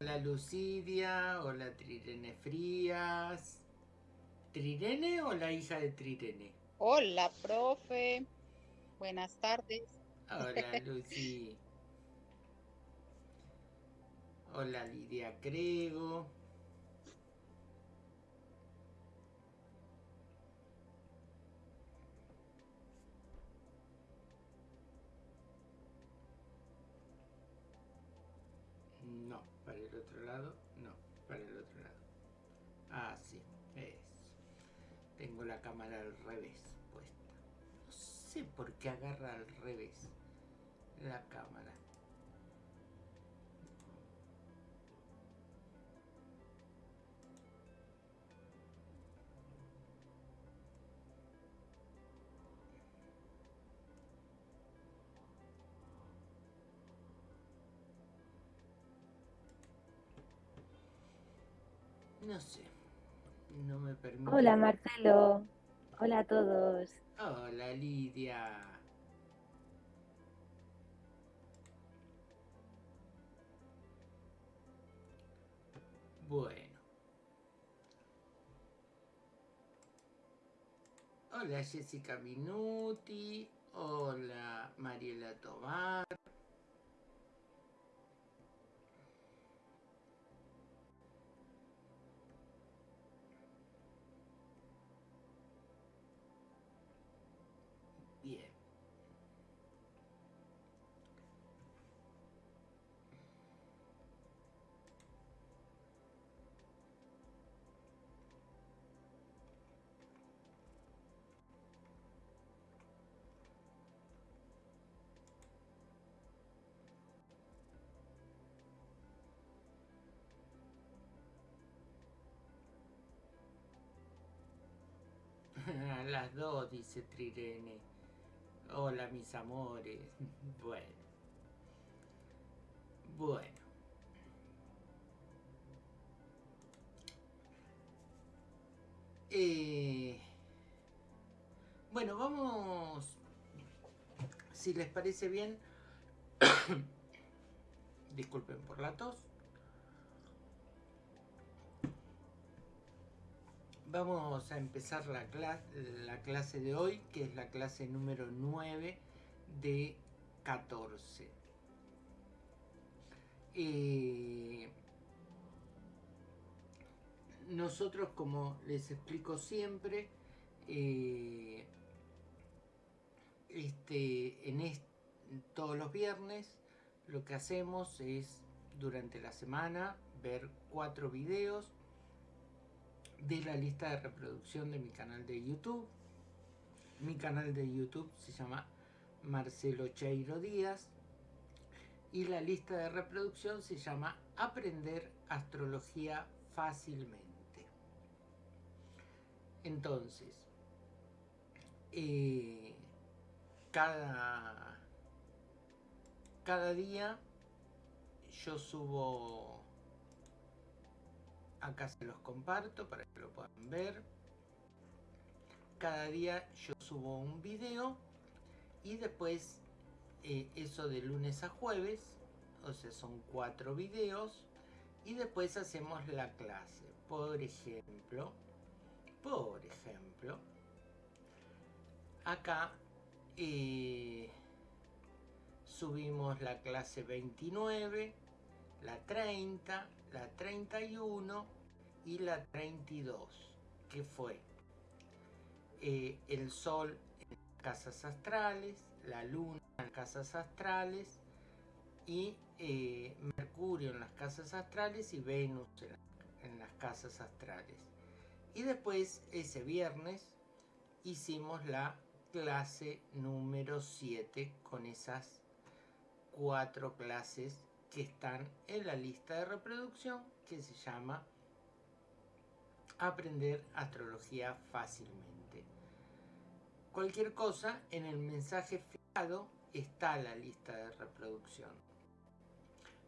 Hola Lucidia, hola Trirene Frías. ¿Trirene o la hija de Trirene? Hola, profe. Buenas tardes. Hola Lucy. Hola Lidia Crego. Cámara al revés puesta. No sé por qué agarra al revés la cámara. No sé. No me permite. Hola Marcelo. Hola a todos. Hola Lidia. Bueno. Hola Jessica Minuti. Hola Mariela Tomás. Las dos, dice Trirene. Hola, mis amores. Bueno. Bueno. Eh, bueno, vamos, si les parece bien, disculpen por la tos. Vamos a empezar la, clase, la clase de hoy, que es la clase número 9 de 14. Eh, nosotros, como les explico siempre, eh, este, en todos los viernes lo que hacemos es durante la semana ver cuatro videos de la lista de reproducción de mi canal de YouTube. Mi canal de YouTube se llama Marcelo Cheiro Díaz y la lista de reproducción se llama Aprender Astrología Fácilmente. Entonces, eh, cada, cada día yo subo acá se los comparto para que lo puedan ver. Cada día yo subo un video y después eh, eso de lunes a jueves o sea son cuatro videos y después hacemos la clase. Por ejemplo por ejemplo acá eh, subimos la clase 29 la 30 la 31 y la 32, que fue eh, el Sol en casas astrales, la Luna en casas astrales y eh, Mercurio en las casas astrales y Venus en, en las casas astrales. Y después, ese viernes, hicimos la clase número 7 con esas cuatro clases que están en la lista de reproducción que se llama Aprender Astrología Fácilmente. Cualquier cosa, en el mensaje fijado está la lista de reproducción.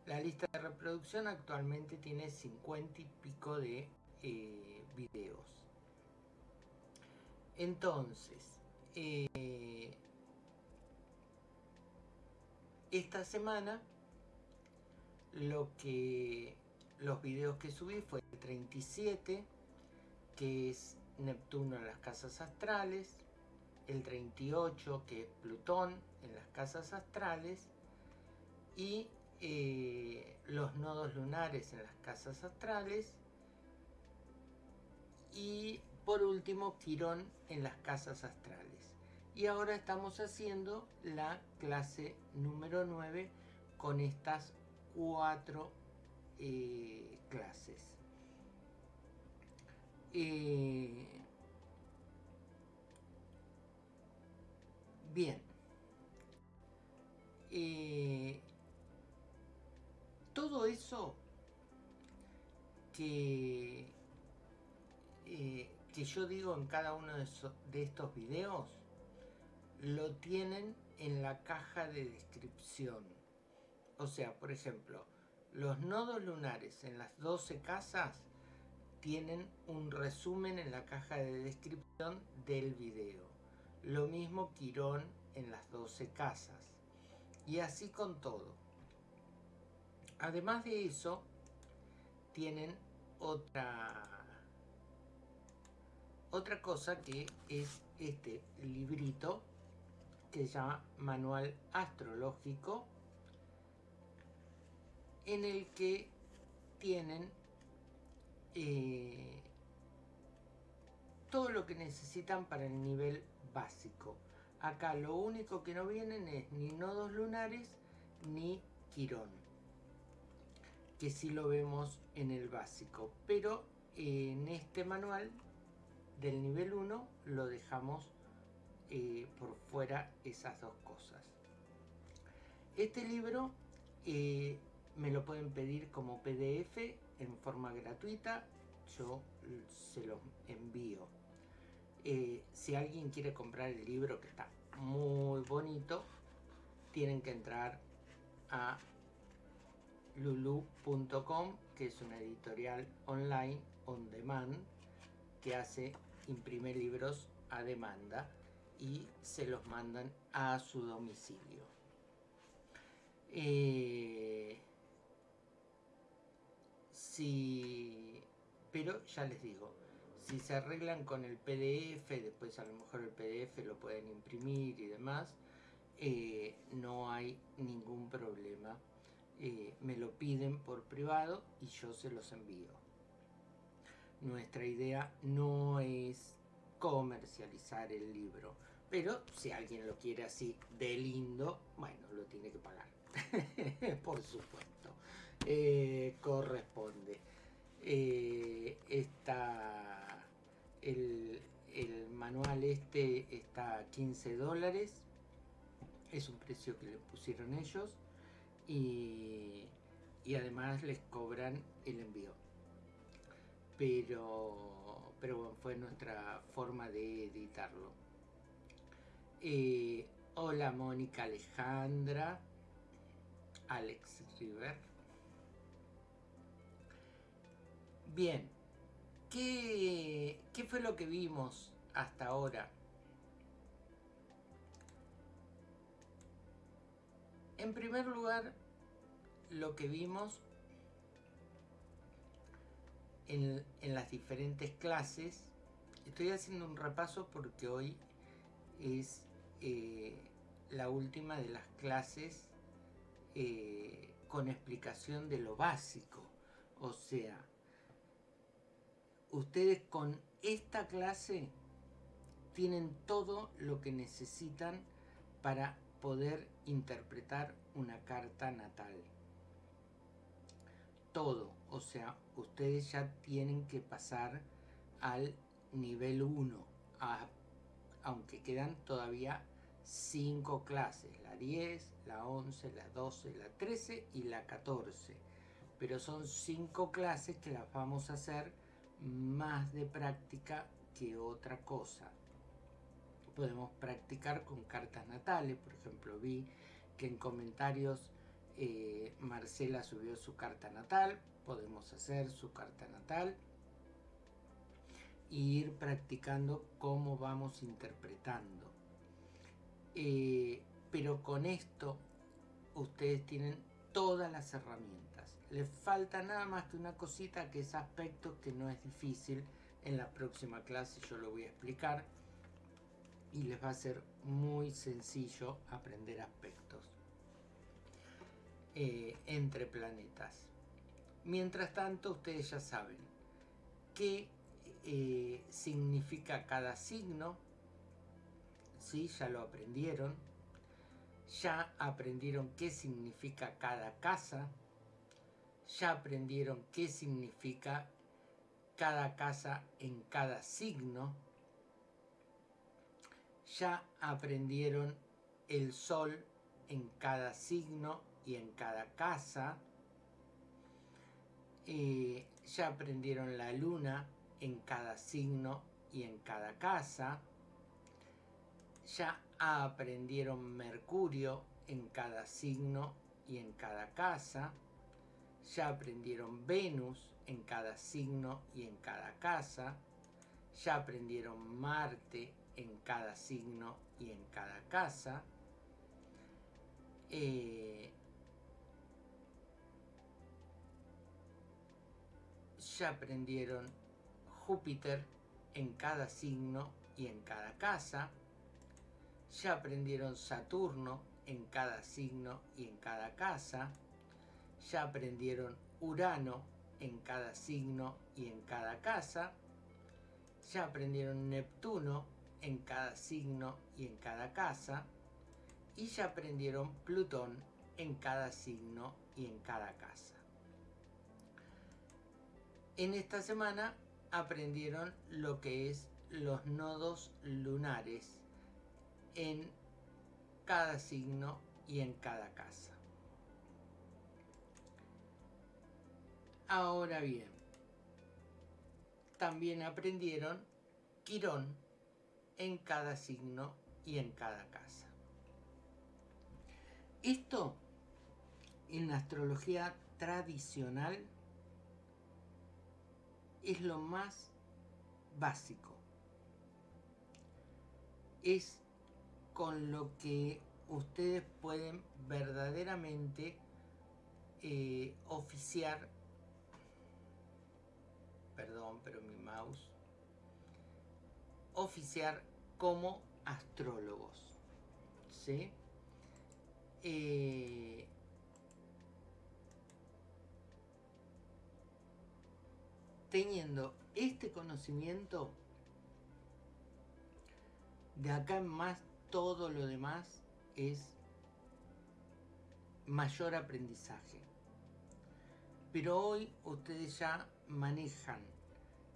La lista de reproducción actualmente tiene 50 y pico de eh, videos. Entonces, eh, esta semana lo que los videos que subí fue el 37, que es Neptuno en las casas astrales, el 38, que es Plutón en las casas astrales, y eh, los nodos lunares en las casas astrales, y por último Quirón en las casas astrales. Y ahora estamos haciendo la clase número 9 con estas cuatro eh, clases. Eh, bien. Eh, todo eso que, que yo digo en cada uno de, de estos videos lo tienen en la caja de descripción. O sea, por ejemplo, los nodos lunares en las 12 casas tienen un resumen en la caja de descripción del video. Lo mismo Quirón en las 12 casas. Y así con todo. Además de eso, tienen otra, otra cosa que es este librito que se llama Manual Astrológico, en el que tienen eh, todo lo que necesitan para el nivel básico. Acá lo único que no vienen es ni nodos lunares ni quirón, que sí lo vemos en el básico, pero en este manual del nivel 1 lo dejamos eh, por fuera esas dos cosas. Este libro eh, me lo pueden pedir como PDF en forma gratuita, yo se lo envío. Eh, si alguien quiere comprar el libro que está muy bonito, tienen que entrar a lulu.com, que es una editorial online on demand que hace imprime libros a demanda y se los mandan a su domicilio. Eh, si, pero ya les digo, si se arreglan con el PDF, después a lo mejor el PDF lo pueden imprimir y demás, eh, no hay ningún problema. Eh, me lo piden por privado y yo se los envío. Nuestra idea no es comercializar el libro pero si alguien lo quiere así de lindo, bueno, lo tiene que pagar. Por supuesto. Eh, corresponde. Eh, el, manual este está a 15 dólares. Es un precio que le pusieron ellos. Y, y además les cobran el envío. Pero, pero bueno, fue nuestra forma de editarlo. Eh, hola Mónica Alejandra, Alex River. Bien, ¿qué, ¿qué fue lo que vimos hasta ahora? En primer lugar, lo que vimos en, en, las diferentes clases, estoy haciendo un repaso porque hoy es eh, la última de las clases eh, con explicación de lo básico. O sea, ustedes con esta clase tienen todo lo que necesitan para poder interpretar una carta natal. Todo, o sea, ustedes ya tienen que pasar al nivel 1, aunque quedan todavía cinco clases, la 10, la 11, la 12, la 13 y la 14. Pero son cinco clases que las vamos a hacer más de práctica que otra cosa. Podemos practicar con cartas natales, por ejemplo, vi que en comentarios eh, Marcela subió su carta natal, podemos hacer su carta natal e ir practicando cómo vamos interpretando eh, pero con esto ustedes tienen todas las herramientas. Le falta nada más que una cosita que es aspecto que no es difícil. En la próxima clase yo lo voy a explicar y les va a ser muy sencillo aprender aspectos eh, entre planetas. Mientras tanto, ustedes ya saben qué eh, significa cada signo, ¿sí? ya lo aprendieron, ya aprendieron qué significa cada casa, ya aprendieron qué significa cada casa en cada signo, ya aprendieron el sol en cada signo y en cada casa, ya aprendieron la luna en cada signo y en cada casa, ya aprendieron Mercurio en cada signo y en cada casa, ya aprendieron Venus en cada signo y en cada casa, ya aprendieron Marte en cada signo y en cada casa, eh, ya aprendieron Júpiter en cada signo y en cada casa, ya aprendieron Saturno en cada signo y en cada casa, ya aprendieron Urano en cada signo y en cada casa, ya aprendieron Neptuno en cada signo y en cada casa, y ya aprendieron Plutón en cada signo y en cada casa. En esta semana aprendieron lo que es los nodos lunares en cada signo y en cada casa. Ahora bien, también aprendieron Quirón en cada signo y en cada casa. Esto en la astrología tradicional es lo más básico. Es con lo que ustedes pueden verdaderamente eh, oficiar, perdón, pero mi mouse, oficiar como astrólogos. ¿Sí? Eh, teniendo este conocimiento, de acá en más todo lo demás es mayor aprendizaje. Pero hoy ustedes ya manejan,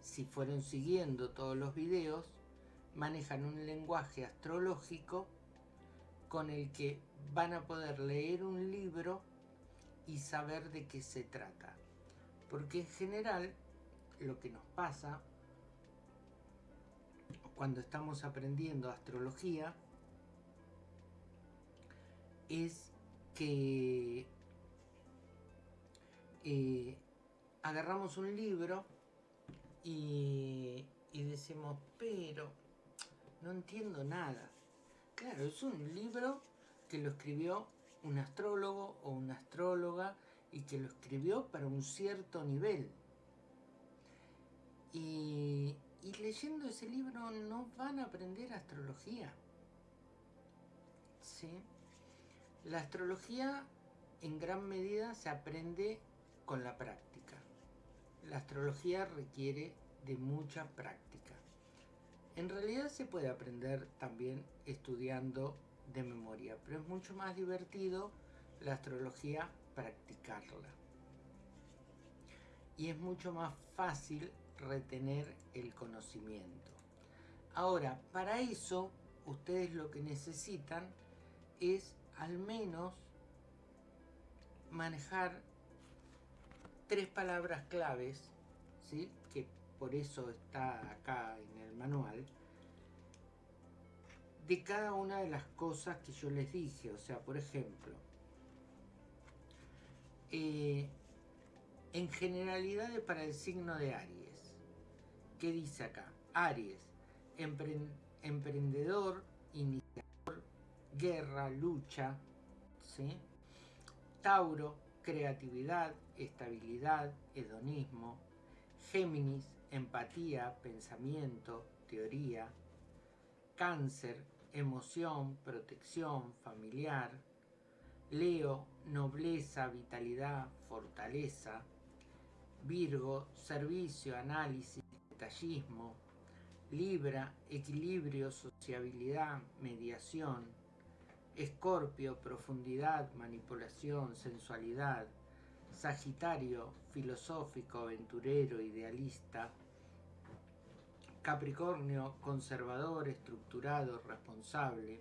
si fueron siguiendo todos los videos, manejan un lenguaje astrológico con el que van a poder leer un libro y saber de qué se trata. Porque en general lo que nos pasa cuando estamos aprendiendo astrología es que eh, agarramos un libro y, decimos, pero no entiendo nada. Claro, es un libro que lo escribió un astrólogo o una astróloga y que lo escribió para un cierto nivel. Y, y leyendo ese libro no van a aprender astrología. ¿Sí? La astrología en gran medida se aprende con la práctica. La astrología requiere de mucha práctica. En realidad se puede aprender también estudiando de memoria, pero es mucho más divertido la astrología practicarla. Y es mucho más fácil retener el conocimiento. Ahora, para eso, ustedes lo que necesitan es al menos manejar tres palabras claves, ¿sí? que por eso está acá en el manual, de cada una de las cosas que yo les dije. O sea, por ejemplo, eh, en generalidades para el signo de Aries. ¿Qué dice acá? Aries, emprendedor, iniciador, guerra, lucha, ¿sí? Tauro, creatividad, estabilidad, hedonismo. Géminis, empatía, pensamiento, teoría. Cáncer, emoción, protección, familiar. Leo, nobleza, vitalidad, fortaleza. Virgo, servicio, análisis, detallismo. Libra, equilibrio, sociabilidad, mediación. Escorpio, profundidad, manipulación, sensualidad. Sagitario, filosófico, aventurero, idealista. Capricornio, conservador, estructurado, responsable.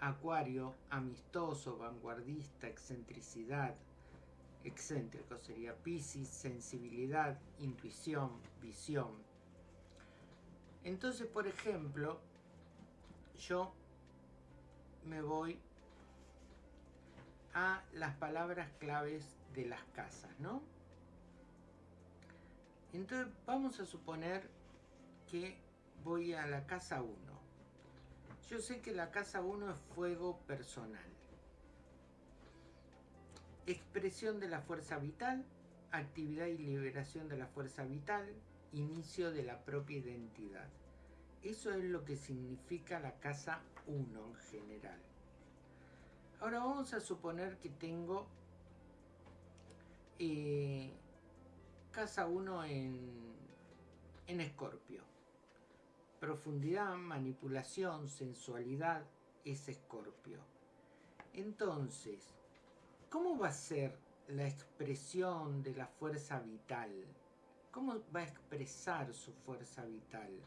Acuario, amistoso, vanguardista, excentricidad. Excéntrico sería Piscis, sensibilidad, intuición, visión. Entonces, por ejemplo, yo me voy a las palabras claves de las casas, ¿no? Entonces vamos a suponer que voy a la casa 1. Yo sé que la casa 1 es fuego personal. Expresión de la fuerza vital, actividad y liberación de la fuerza vital, inicio de la propia identidad. Eso es lo que significa la casa 1 en general. Ahora vamos a suponer que tengo eh, casa 1 en, en Escorpio. Profundidad, manipulación, sensualidad es Escorpio. Entonces, ¿cómo va a ser la expresión de la fuerza vital? ¿Cómo va a expresar su fuerza vital?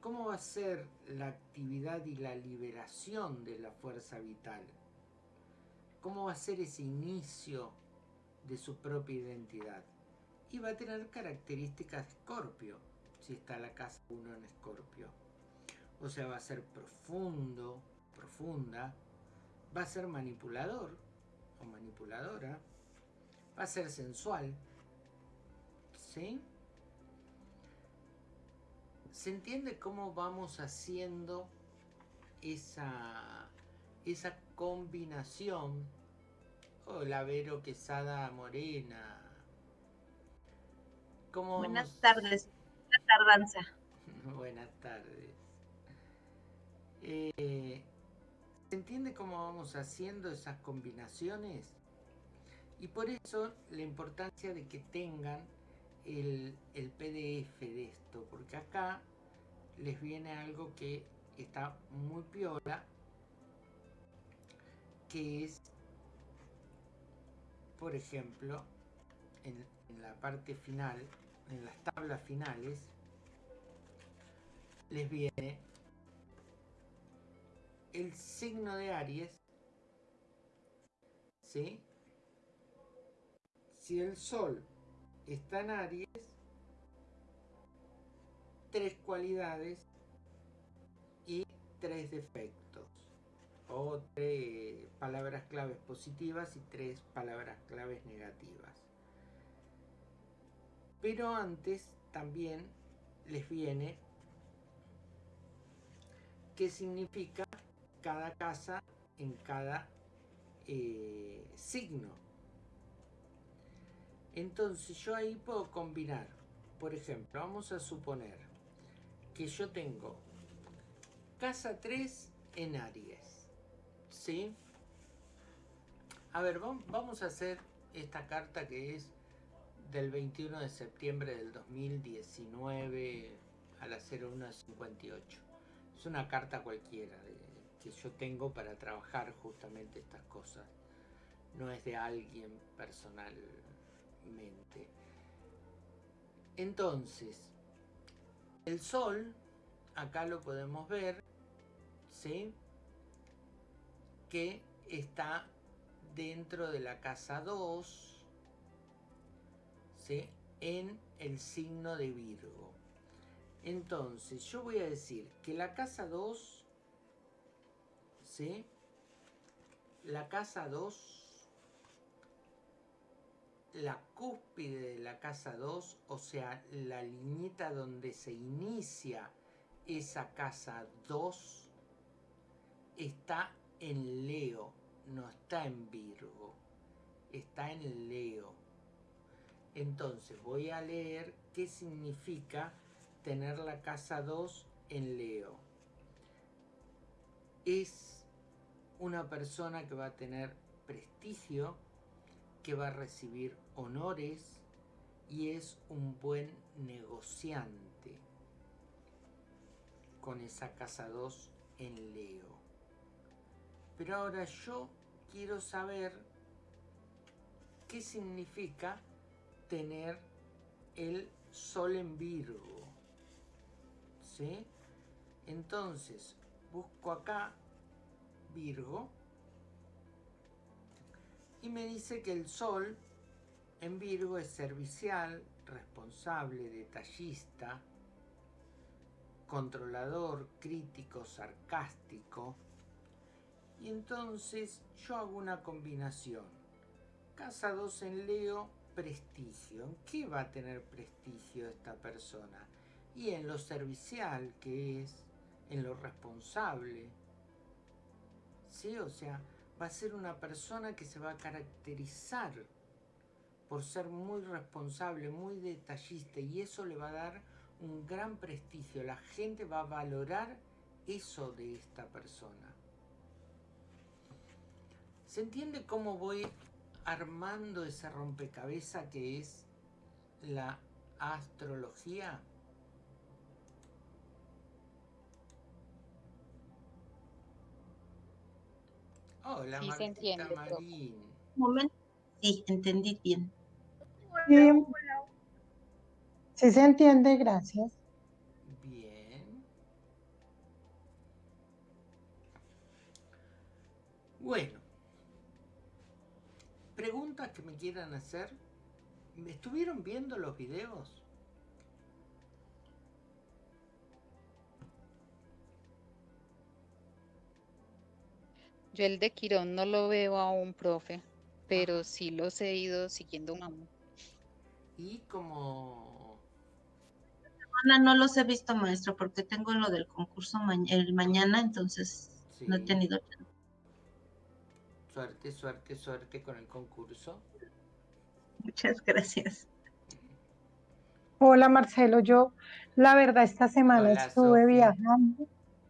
¿Cómo va a ser la actividad y la liberación de la fuerza vital? ¿Cómo va a ser ese inicio de su propia identidad. Y va a tener características de Escorpio, si está la casa 1 en Escorpio. O sea, va a ser profundo, profunda, va a ser manipulador o manipuladora, va a ser sensual, ¿sí? ¿Se entiende cómo vamos haciendo esa, esa combinación Hola, Vero Quesada Morena. ¿Cómo Buenas tardes. Buenas tardanza. Buenas tardes. Eh, ¿Se entiende cómo vamos haciendo esas combinaciones? Y por eso la importancia de que tengan el, el PDF de esto, porque acá les viene algo que está muy piola, que es por ejemplo, en, la parte final, en las tablas finales, les viene el signo de Aries, ¿sí? Si el Sol está en Aries, tres cualidades y tres defectos o tres palabras claves positivas y tres palabras claves negativas. Pero antes también les viene qué significa cada casa en cada eh, signo. Entonces yo ahí puedo combinar, por ejemplo, vamos a suponer que yo tengo casa 3 en Aries. ¿Sí? A ver, vamos a hacer esta carta que es del 21 de septiembre del 2019 a las 01.58. Es una carta cualquiera que yo tengo para trabajar justamente estas cosas. No es de alguien personalmente. Entonces, el sol, acá lo podemos ver, ¿sí? Que está dentro de la casa 2, en el signo de Virgo. Entonces, yo voy a decir que la casa 2, ¿sí? la casa 2, la cúspide de la casa 2, o sea, la liñita donde se inicia esa casa 2, está en Leo, no está en Virgo. está en Leo. Entonces voy a leer qué significa tener la casa 2 en Leo. Es una persona que va a tener prestigio, que va a recibir honores y es un buen negociante con esa casa 2 en Leo. Pero ahora yo quiero saber qué significa tener el Sol en Virgo. ¿Sí? Entonces, busco acá Virgo y me dice que el Sol en Virgo es servicial, responsable, detallista, controlador, crítico, sarcástico. Y entonces yo hago una combinación. Casa 2 en Leo, prestigio. ¿En qué va a tener prestigio esta persona? Y en lo servicial que es, en lo responsable. ¿Sí? O sea, va a ser una persona que se va a caracterizar por ser muy responsable, muy detallista y eso le va a dar un gran prestigio. La gente va a valorar eso de esta persona. ¿Se entiende cómo voy armando ese rompecabezas que es la astrología? Hola, sí, Marín. Un momento. Sí, entendí bien. Sí se entiende, gracias. Bien. Bueno. Preguntas que me quieran hacer. ¿Me estuvieron viendo los videos? Yo el de Quirón no lo veo aún, profe, pero sí los he ido siguiendo un amo. Y como no los he visto, maestro, porque tengo lo del concurso el mañana, entonces no he tenido Suerte, suerte, suerte con el concurso. Muchas gracias. Hola Marcelo, yo la verdad esta semana estuve viajando,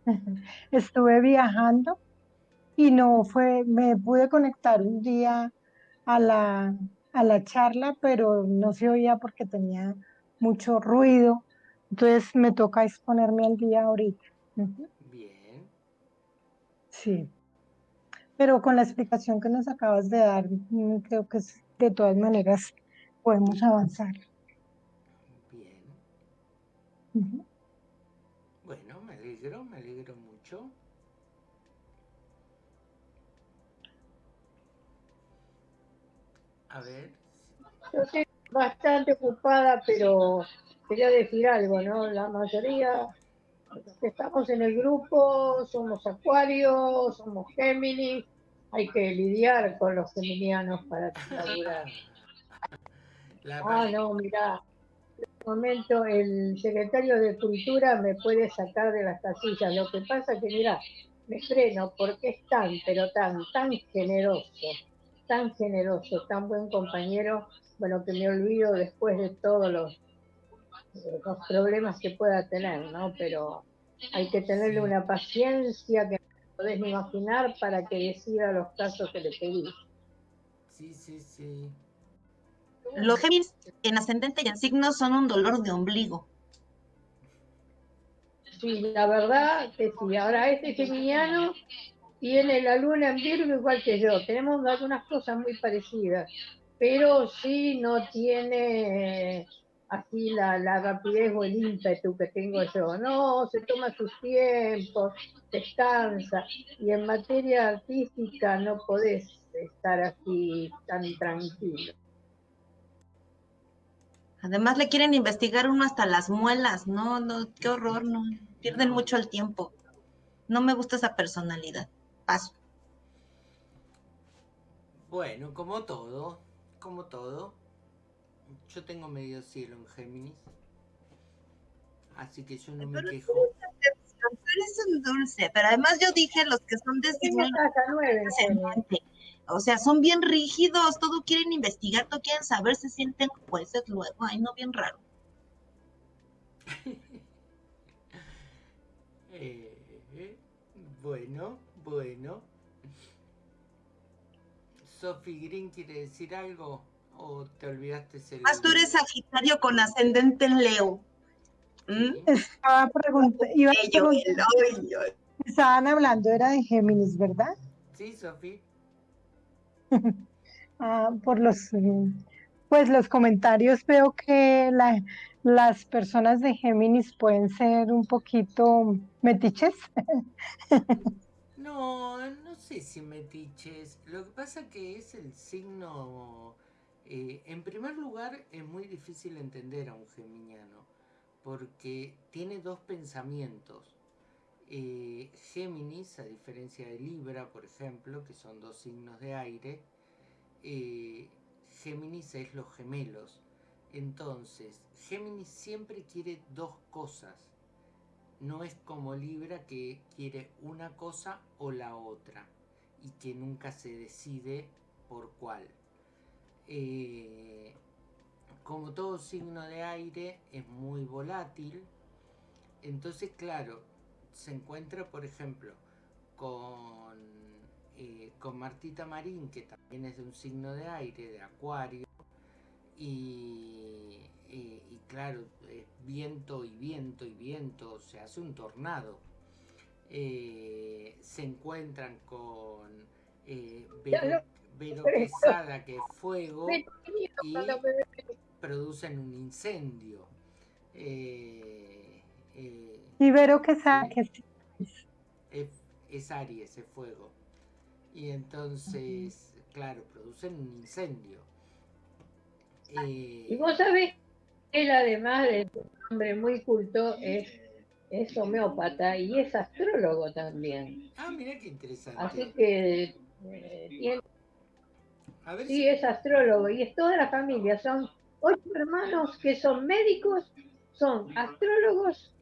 estuve viajando y no fue, me pude conectar un día a la, a la charla, pero no se oía porque tenía mucho ruido entonces me toca exponerme al día ahorita. Bien. Sí. Pero con la explicación que nos acabas de dar, mm, creo que de todas maneras podemos avanzar. Bien. Bueno, me alegro, me alegro mucho. A ver. Yo estoy bastante ocupada, pero quería decir algo, ¿no? La mayoría que estamos en el grupo somos acuarios, somos Géminis, hay que lidiar con los geminianos para laburar. Ah, no, mira, en este momento el secretario de Cultura me puede sacar de las casillas. Lo que pasa es que, mira, me freno porque es tan, pero tan, tan generoso, tan generoso, tan buen compañero, bueno, que me olvido después de todos los los problemas que pueda tener, ¿no? Pero hay que tenerle una paciencia que podés imaginar para que decida los casos que le pedí. Sí, sí, sí. Los Géminis en ascendente y en signo son un dolor de ombligo. Sí, la verdad que sí. Ahora este geminiano tiene la luna en Virgo igual que yo. Tenemos algunas cosas muy parecidas, pero sí no tiene así la, la rapidez o el ímpetu que tengo yo. No, se toma sus tiempos, descansa. Y en materia artística no podés estar así tan tranquilo. Además le quieren investigar uno hasta las muelas, no, no, qué horror, no, pierden mucho el tiempo. No me gusta esa personalidad. Paso. Bueno, como todo, como todo, yo tengo medio cielo en Géminis. Así que yo no me quejo. Eres un dulce, pero además yo dije los que son de signo o sea, son bien rígidos, todo quieren investigar, todo quieren saber, se sienten jueces luego, ay, no, bien raro. Eh, bueno, bueno. Sophie Green quiere decir algo o te olvidaste. Más tú eres Sagitario con ascendente en Leo. ¿Mm? Estaba preguntando, estaban hablando, era de Géminis, ¿verdad? Sí, Sophie. ah, por los, pues los comentarios veo que la, las personas de Géminis pueden ser un poquito metiches. no, no sé si metiches. Lo que pasa que es el signo... Eh, en primer lugar, es muy difícil entender a un geminiano, porque tiene dos pensamientos. Eh, Géminis, a diferencia de Libra, por ejemplo, que son dos signos de aire, eh, Géminis es los gemelos. Entonces, Géminis siempre quiere dos cosas. No es como Libra que quiere una cosa o la otra y que nunca se decide por cuál. Eh, como todo signo de aire es muy volátil, entonces claro, se encuentra por ejemplo con, eh, con Martita Marín, que también es de un signo de aire, de acuario, y, claro, viento y viento y viento, se hace un tornado. Eh, se encuentran con eh, Vero, Quesada, que es fuego, y producen un incendio. Eh, y Vero Quesada, que es, es Aries, es fuego. Y entonces, claro, producen un incendio. Y vos sabés, él además de un hombre muy culto, es, es homeópata y es astrólogo también. Ah, mira qué interesante. Así que eh, tiene... sí, es astrólogo y es toda la familia. Son ocho hermanos que son médicos, son astrólogos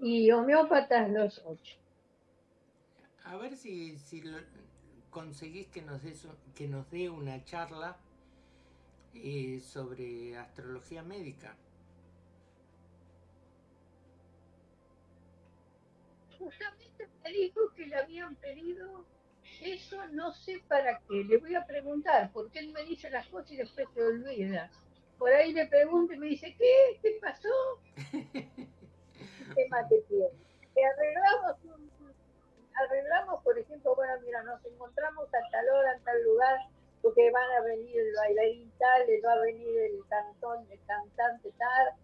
y homeópatas los ocho. A ver si, si conseguís que nos, dé, que nos dé una charla eh, sobre astrología médica. Justamente me dijo que le habían pedido eso, no sé para qué. Le voy a preguntar, porque él me dice las cosas y después se olvida. Por ahí le pregunto y me dice, ¿qué? ¿Qué pasó? ¿Qué tema que tiene? Arreglamos, arreglamos, por ejemplo, bueno, mira, nos encontramos a tal hora, en tal lugar, porque van a venir el bailarín tal, va a venir el cantón, el cantante tal,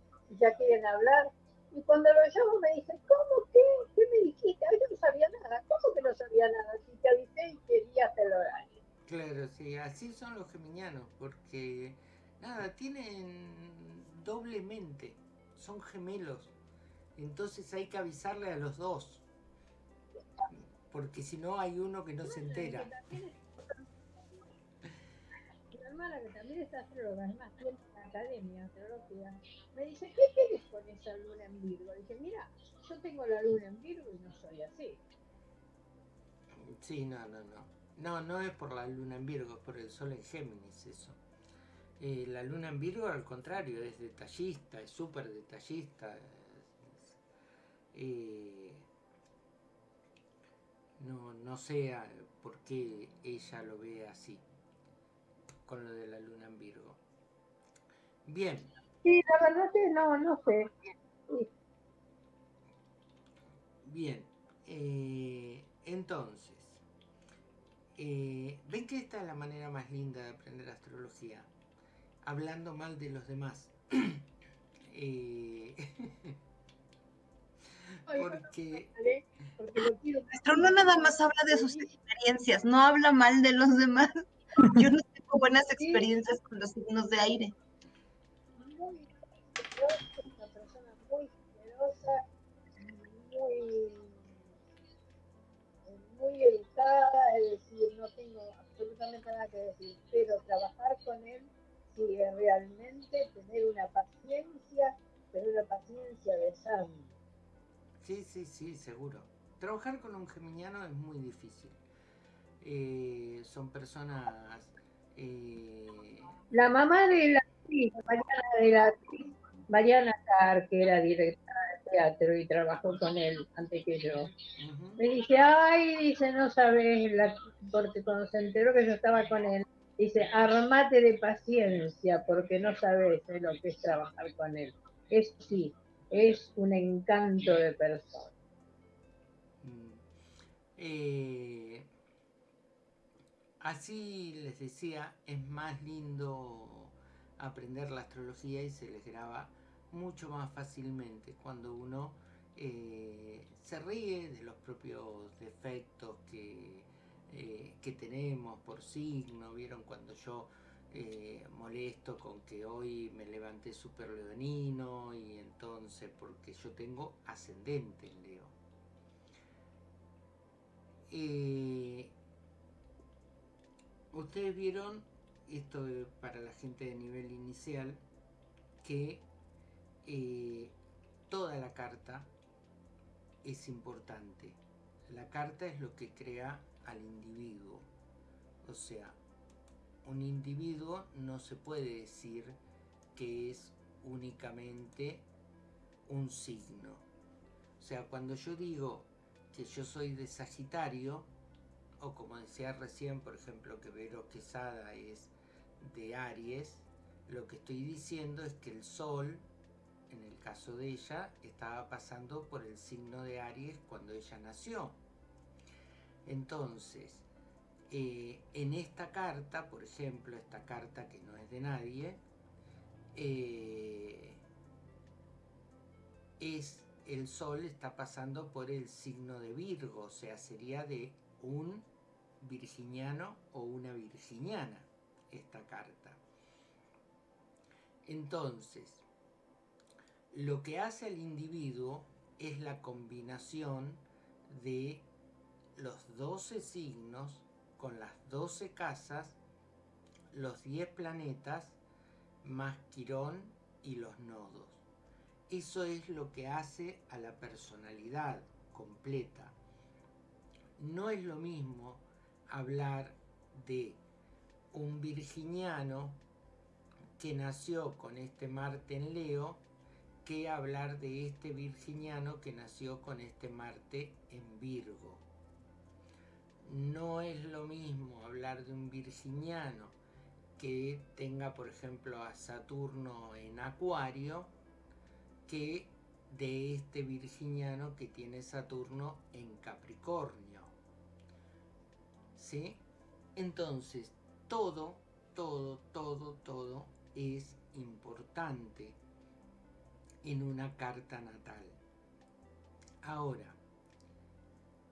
ya quieren hablar. Y cuando lo llamo me dicen, ¿cómo qué? ¿Qué me dijiste? Ay, yo no sabía nada. ¿Cómo que no sabía nada? Si te avisé y querías el horario. Claro, sí, así son los geminianos, porque nada, tienen doblemente, son gemelos. Entonces hay que avisarle a los dos, porque si no hay uno que no se entera hermana, que también está astróloga, además tiene una academia astrología, me dice, ¿qué quieres con esa luna en Virgo? Dije, mira, yo tengo la luna en Virgo y no soy así. Sí, no, no, no. No, no es por la luna en Virgo, es por el sol en Géminis eso. Eh, la luna en Virgo, al contrario, es detallista, es súper detallista. Eh, no, no sé por qué ella lo ve así con lo de la luna en Virgo. Bien. Sí, la verdad que no, no sé. Bien. Eh, entonces, eh, ¿ven que esta es la manera más linda de aprender astrología? Hablando mal de los demás. eh, porque... Nuestro no nada más habla de sus experiencias, no habla mal de los demás. Yo no buenas experiencias con los signos de aire. Es decir, no tengo absolutamente nada que decir, pero trabajar con él sí realmente tener una paciencia, pero una paciencia de sangre. Sí, sí, sí, seguro. Trabajar con un geminiano es muy difícil. eh, son personas... Eh, la mamá de la actriz, Mariana de la actriz, Mariana Tar, que era directora de teatro y trabajó con él antes que yo, me dice, ay, dice, no sabes, la, porque cuando se enteró que yo estaba con él, dice, armate de paciencia porque no sabes lo que es trabajar con él. Es sí, es un encanto de persona. Mm. Eh, así les decía, es más lindo aprender la astrología y se les graba mucho más fácilmente cuando uno eh, se ríe de los propios defectos que, eh, que tenemos por signo. Vieron cuando yo eh, molesto con que hoy me levanté súper leonino y entonces porque yo tengo ascendente en Leo. Ustedes vieron, esto para la gente de nivel inicial, que eh, toda la carta es importante. La carta es lo que crea al individuo. O sea, un individuo no se puede decir que es únicamente un signo. O sea, cuando yo digo que yo soy de Sagitario, o como decía recién, por ejemplo, que Vero Quesada es de Aries, lo que estoy diciendo es que el Sol, en el caso de ella, estaba pasando por el signo de Aries cuando ella nació. Entonces, eh, en esta carta, por ejemplo, esta carta que no es de nadie, eh, es el sol está pasando por el signo de Virgo, o sea, sería de un virginiano o una virginiana esta carta. Entonces, lo que hace al individuo es la combinación de los 12 signos con las 12 casas, los 10 planetas, más Quirón y los nodos. Eso es lo que hace a la personalidad completa. No es lo mismo hablar de un virginiano que nació con este Marte en Leo que hablar de este virginiano que nació con este Marte en Virgo. No es lo mismo hablar de un virginiano que tenga, por ejemplo, a Saturno en Acuario, que de este virginiano que tiene Saturno en Capricornio. ¿Sí? Entonces, todo, todo, todo, todo es importante en una carta natal. Ahora,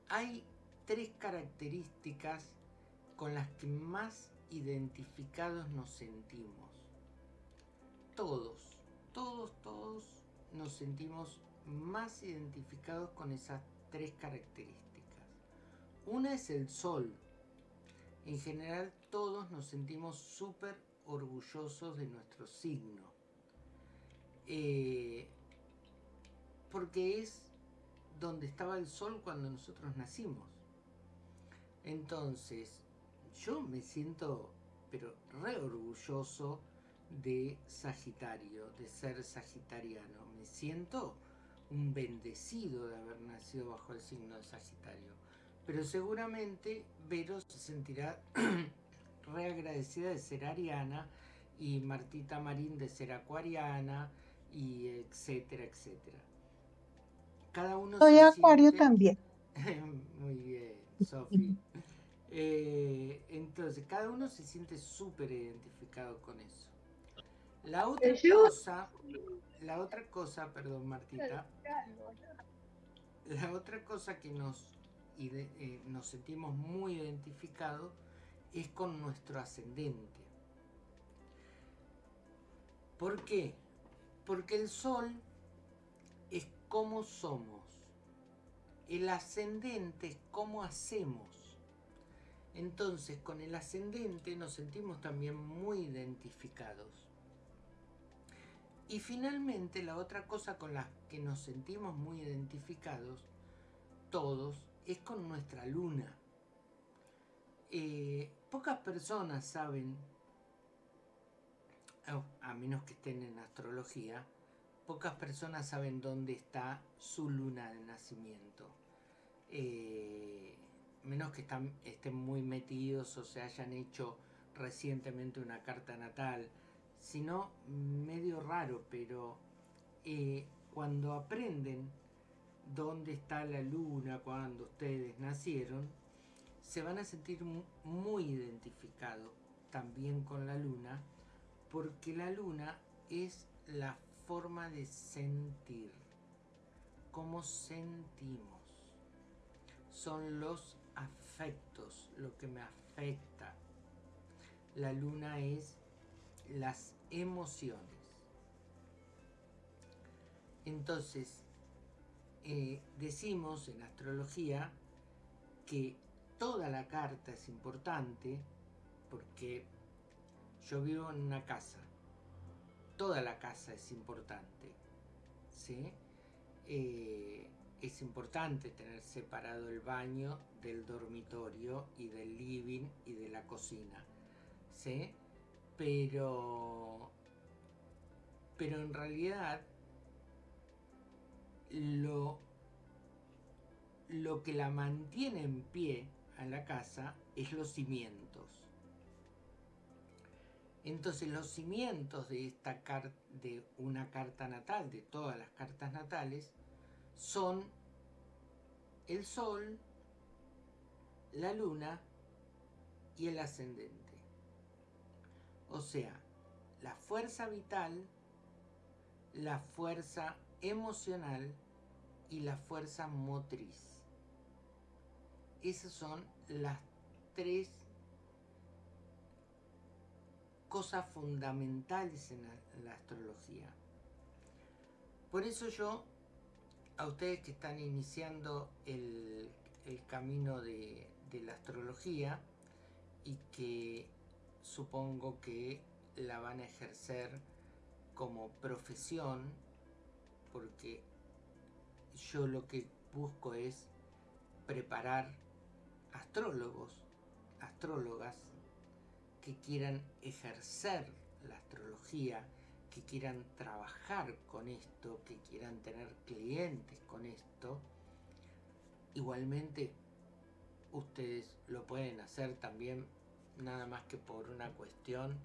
hay tres características con las que más identificados nos sentimos. Todos, todos, todos nos sentimos más identificados con esas tres características. Una es el sol. En general todos nos sentimos súper orgullosos de nuestro signo. Eh, porque es donde estaba el sol cuando nosotros nacimos. Entonces, yo me siento, pero re orgulloso de Sagitario, de ser sagitariano. Me siento un bendecido de haber nacido bajo el signo de Sagitario. Pero seguramente Vero se sentirá re agradecida de ser ariana y Martita Marín de ser acuariana y etcétera, etcétera. Cada uno Soy acuario también. Muy bien, Sofi. Eh, entonces, cada uno se siente súper identificado con eso. La otra cosa, la otra cosa, perdón Martita, la otra cosa que nos, eh, nos sentimos muy identificados es con nuestro ascendente. ¿Por qué? Porque el sol es como somos. El ascendente es cómo hacemos. Entonces, con el ascendente nos sentimos también muy identificados. Y finalmente, la otra cosa con la que nos sentimos muy identificados, todos, es con nuestra luna. Eh, pocas personas saben, a menos que estén en astrología, pocas personas saben dónde está su luna de nacimiento. Eh, menos que estén muy metidos o se hayan hecho recientemente una carta natal, sino medio raro, pero eh, cuando aprenden dónde está la luna cuando ustedes nacieron, se van a sentir muy identificados también con la luna, porque la luna es la forma de sentir, cómo sentimos. Son los afectos, lo que me afecta. La luna es las emociones. Entonces, eh, decimos en astrología que toda la carta es importante porque yo vivo en una casa. Toda la casa es importante. ¿sí? Eh, es importante tener separado el baño del dormitorio y del living y de la cocina. ¿sí? Pero, pero en realidad lo, lo que la mantiene en pie a la casa es los cimientos. Entonces los cimientos de, esta de una carta natal, de todas las cartas natales, son el sol, la luna y el ascendente. O sea, la fuerza vital, la fuerza emocional y la fuerza motriz. Esas son las tres cosas fundamentales en la, astrología. Por eso yo, a ustedes que están iniciando el, camino de, de la astrología y que supongo que la van a ejercer como profesión porque yo lo que busco es preparar astrólogos, astrólogas que quieran ejercer la astrología, que quieran trabajar con esto, que quieran tener clientes con esto. Igualmente, ustedes lo pueden hacer también nada más que por una cuestión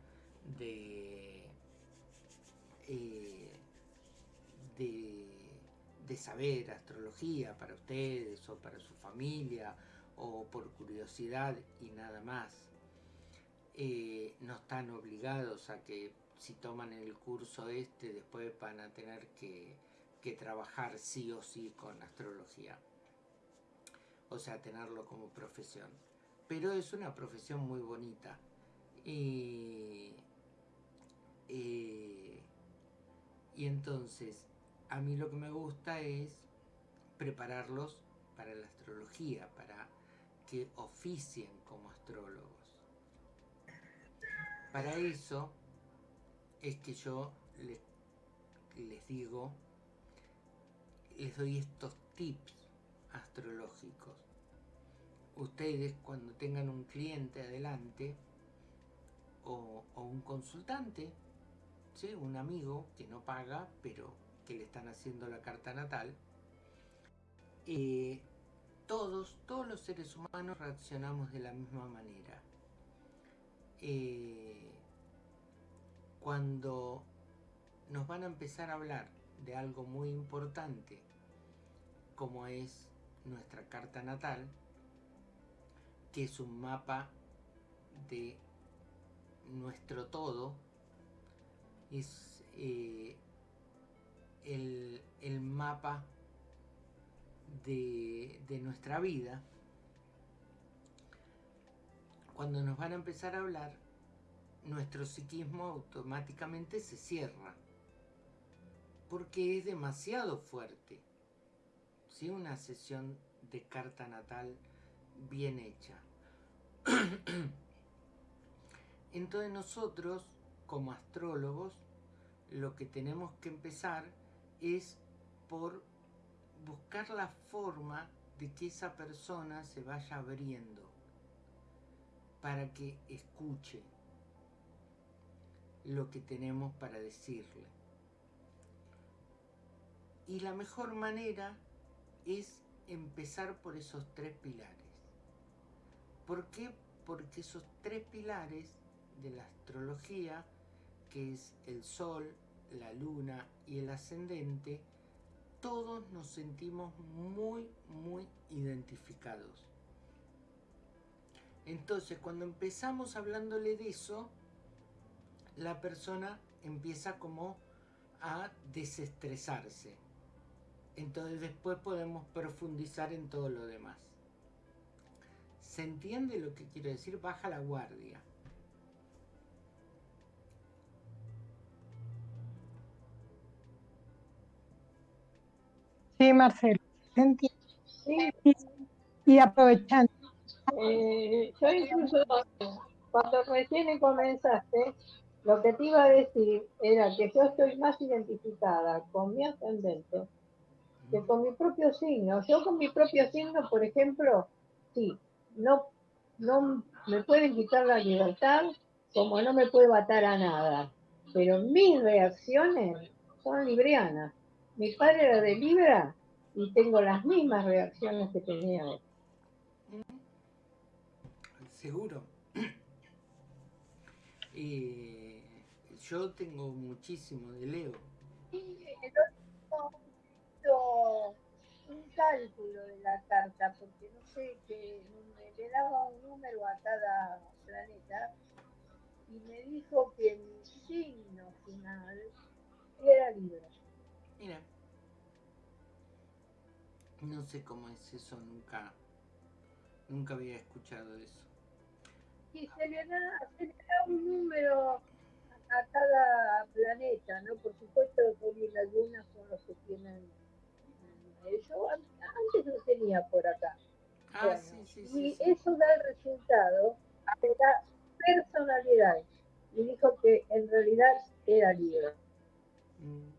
de, eh, de, saber astrología para ustedes o para su familia o por curiosidad y nada más. Eh, no están obligados a que si toman el curso este después van a tener que, que trabajar sí o sí con astrología. O sea, tenerlo como profesión pero es una profesión muy bonita. y entonces, a mí lo que me gusta es prepararlos para la astrología, para que oficien como astrólogos. Para eso es que yo les, digo, les doy estos tips astrológicos ustedes cuando tengan un cliente adelante o, un consultante, ¿sí? un amigo que no paga pero que le están haciendo la carta natal, eh, todos, todos los seres humanos reaccionamos de la misma manera. Eh, cuando nos van a empezar a hablar de algo muy importante como es nuestra carta natal, que es un mapa de nuestro todo, es eh, el, mapa de, de nuestra vida. Cuando nos van a empezar a hablar, nuestro psiquismo automáticamente se cierra porque es demasiado fuerte. Si una sesión de carta natal bien hecha. Entonces nosotros, como astrólogos, lo que tenemos que empezar es por buscar la forma de que esa persona se vaya abriendo. Para que escuche lo que tenemos para decirle. Y la mejor manera es empezar por esos tres pilares. ¿Por qué? Porque esos tres pilares de la astrología, que es el sol, la luna y el ascendente, todos nos sentimos muy, muy identificados. Entonces, cuando empezamos hablándole de eso, la persona empieza como a desestresarse. Entonces después podemos profundizar en todo lo demás. ¿Se entiende lo que quiero decir? Baja la guardia. Sí, Marcelo, se entiende. Sí. Y, aprovechando. Eh, yo incluso cuando recién comenzaste, lo que te iba a decir era que yo estoy más identificada con mi ascendente que con mi propio signo. Yo con mi propio signo, por ejemplo, sí, no, no me pueden quitar la libertad como no me puedo atar a nada. Pero mis reacciones son librianas. Mi padre era de Libra y tengo las mismas reacciones que tenía él. Seguro. Eh, yo tengo muchísimo de Leo un cálculo de la carta, porque no sé, que le daba un número a cada planeta y me dijo que mi signo final era Libra. Mira, no sé cómo es eso, nunca, nunca había escuchado eso. Y se le da, se le da un número a cada planeta, ¿no? Por supuesto, que algunas son los que tienen yo antes lo tenía por acá. Ah, sí, sí, y eso da el resultado de la personalidad. Y dijo que en realidad era libre. Mm.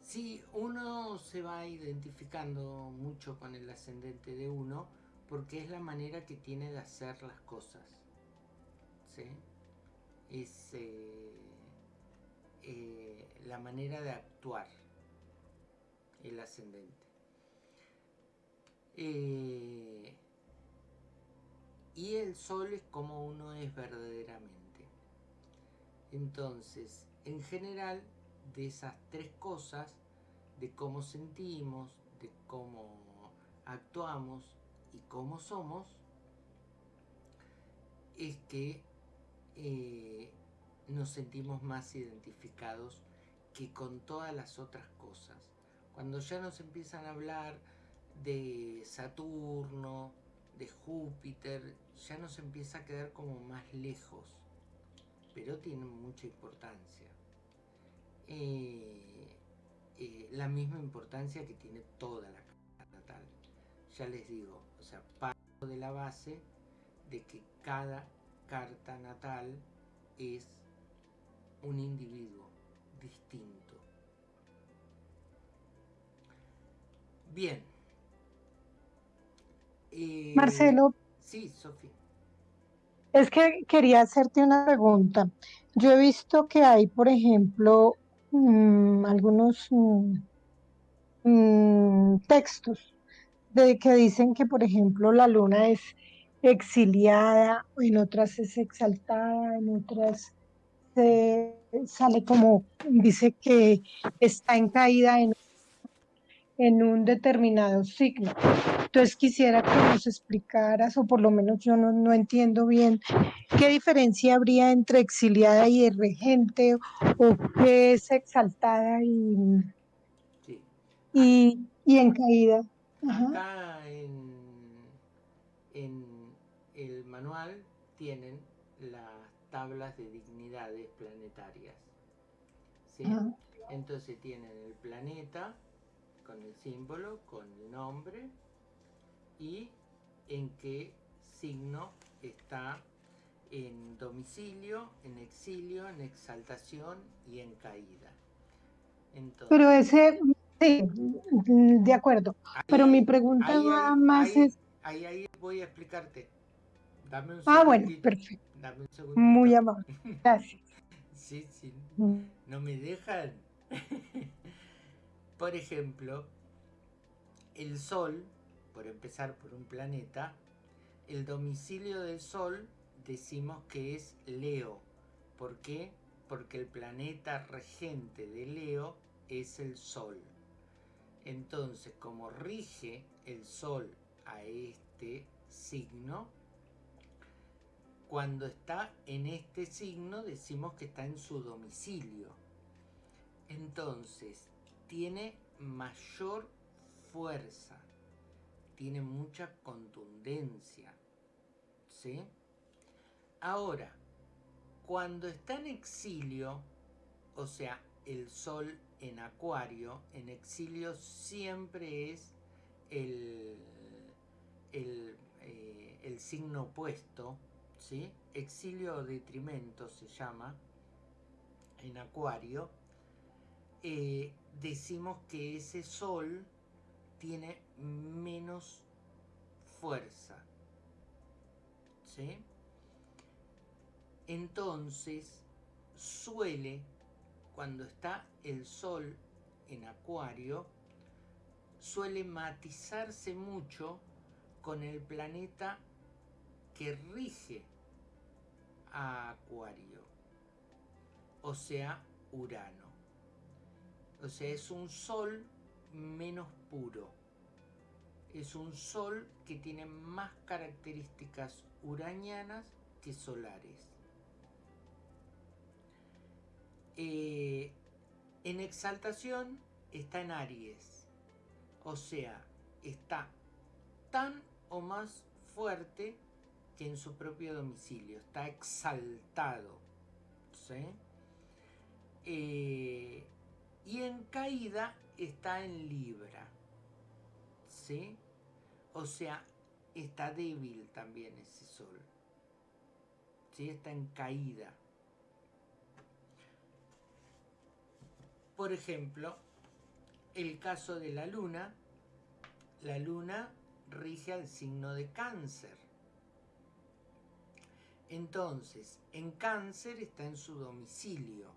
Sí, uno se va identificando mucho con el ascendente de uno porque es la manera que tiene de hacer las cosas. ¿sí? Es, eh, eh, la manera de actuar, el ascendente. Eh, y el sol es como uno es verdaderamente. Entonces, en general, de esas tres cosas, de cómo sentimos, de cómo actuamos y cómo somos, es que eh, nos sentimos más identificados que con todas las otras cosas. Cuando ya nos empiezan a hablar de Saturno, de Júpiter, ya nos empieza a quedar como más lejos, pero tiene mucha importancia. Eh, eh, la misma importancia que tiene toda la. Ya les digo, o sea, parto de la base de que cada carta natal es un individuo distinto. Bien. Eh, Marcelo. Sí, Sofía. Es que quería hacerte una pregunta. Yo he visto que hay, por ejemplo, mm, algunos mm, mm, textos de que dicen que, por ejemplo, la luna es exiliada, en otras es exaltada, en otras se sale como, dice que está en caída en, en un determinado signo. Entonces quisiera que nos explicaras, o por lo menos yo no, no entiendo bien, qué diferencia habría entre exiliada y regente, o qué es exaltada y, y, y, en caída. Acá en, en el manual tienen las tablas de planetarias. Entonces tienen el planeta con el símbolo, con el nombre y en qué signo está en domicilio, en exilio, en exaltación y en caída. Pero ese, sí, de acuerdo. Pero mi pregunta más es... ahí, ahí voy a explicarte. Dame un Ah, bueno, perfecto. Dame un segundo. Muy amable. Gracias. sí, sí. Mm. No me dejan. por ejemplo, el Sol, por empezar por un planeta, el domicilio del Sol decimos que es Leo. ¿Por qué? Porque el planeta regente de Leo es el Sol. Entonces, como rige el Sol a este signo, cuando está en este signo decimos que está en su domicilio. Entonces, tiene mayor fuerza, tiene mucha contundencia. ¿Sí? Ahora, cuando está en exilio, o sea, el sol en acuario, en exilio siempre es el, el, eh, signo opuesto, ¿sí? Exilio o detrimento se llama en acuario. Eh, decimos que ese sol tiene menos fuerza. ¿Sí? Entonces suele, cuando está el sol en acuario, suele matizarse mucho con el planeta que rige a Acuario, o sea, Urano. O sea, es un sol menos puro. Es un sol que tiene más características uranianas que solares. Eh, en exaltación está en Aries, o sea, está tan o más fuerte que en su propio domicilio, está exaltado. Eh, y en caída está en Libra. ¿Sí? O sea, está débil también ese sol. ¿Sí? Está en caída. Por ejemplo, el caso de la luna, la luna rige al signo de cáncer. Entonces, en cáncer está en su domicilio.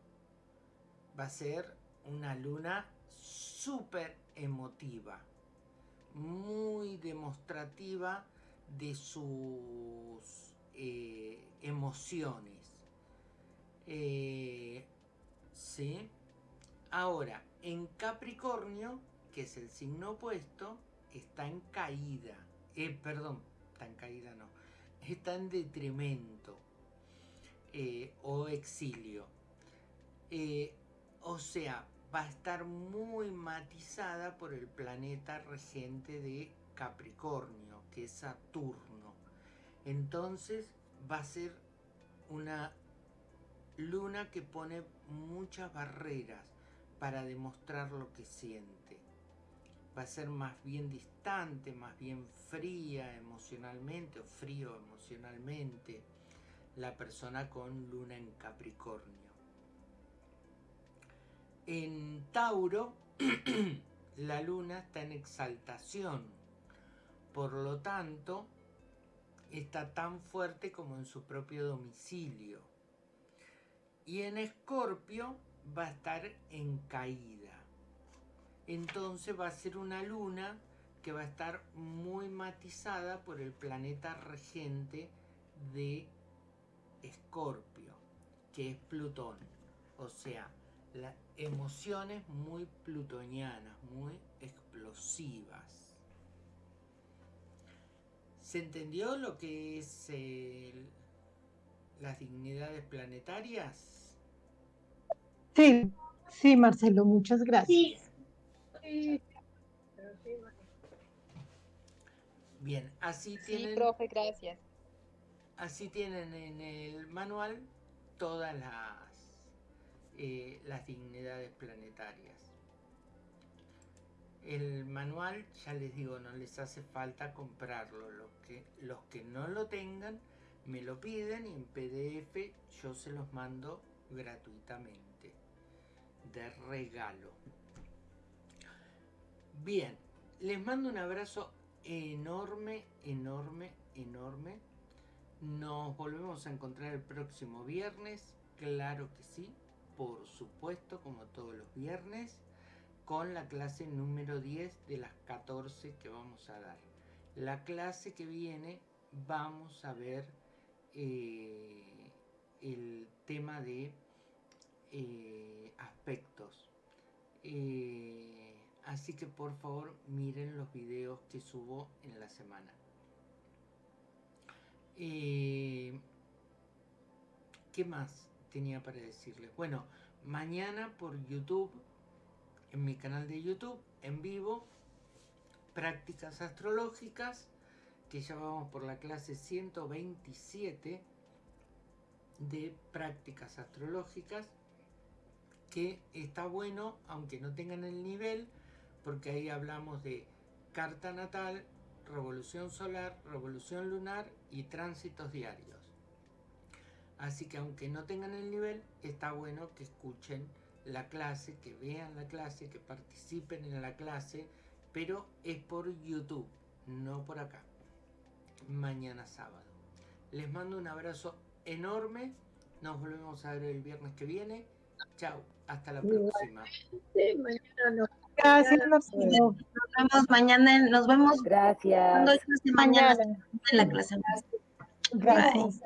Va a ser una luna súper emotiva, muy demostrativa de sus eh, emociones. Eh, ¿Sí? Ahora, en Capricornio, que es el signo opuesto, está en caída. Eh, perdón, está en caída no. Está en detrimento eh, o exilio. Eh, o sea, va a estar muy matizada por el planeta regente de Capricornio, que es Saturno. Entonces va a ser una luna que pone muchas barreras para demostrar lo que siente. Va a ser más bien distante, más bien fría emocionalmente o frío emocionalmente la persona con luna en Capricornio. En Tauro, la luna está en exaltación, por lo tanto, está tan fuerte como en su propio domicilio. Y en Escorpio, va a estar en caída. Entonces va a ser una luna que va a estar muy matizada por el planeta regente de Escorpio, que es Plutón. O sea, las emociones muy plutonianas, muy explosivas. ¿Se entendió lo que es las dignidades planetarias? Sí, sí, Marcelo, muchas gracias. Bien, así tienen. Sí, profe, gracias. Así tienen en el manual todas las, eh, las dignidades planetarias. El manual, ya les digo, no les hace falta comprarlo. Los que, los que no lo tengan, me lo piden y en PDF yo se los mando gratuitamente de regalo. Bien, les mando un abrazo enorme, enorme, enorme. Nos volvemos a encontrar el próximo viernes, claro que sí, por supuesto, como todos los viernes, con la clase número 10 de las 14 que vamos a dar. La clase que viene vamos a ver eh, el tema de eh. Eh, así que por favor miren los videos que subo en la semana. ¿Qué más tenía para decirles? Bueno, mañana por YouTube, en mi canal de YouTube, en vivo, prácticas astrológicas que ya vamos por la clase 127 de prácticas astrológicas que está bueno aunque no tengan el nivel porque ahí hablamos de carta natal, revolución solar, revolución lunar y tránsitos diarios. Así que aunque no tengan el nivel, está bueno que escuchen la clase, que vean la clase, que participen en la clase, pero es por YouTube, no por acá mañana sábado. Les mando un abrazo enorme. Nos volvemos a ver el viernes que viene. Chao, hasta la próxima. Gracias, Nos vemos mañana. Nos vemos. Gracias. Mañana en la clase. Gracias.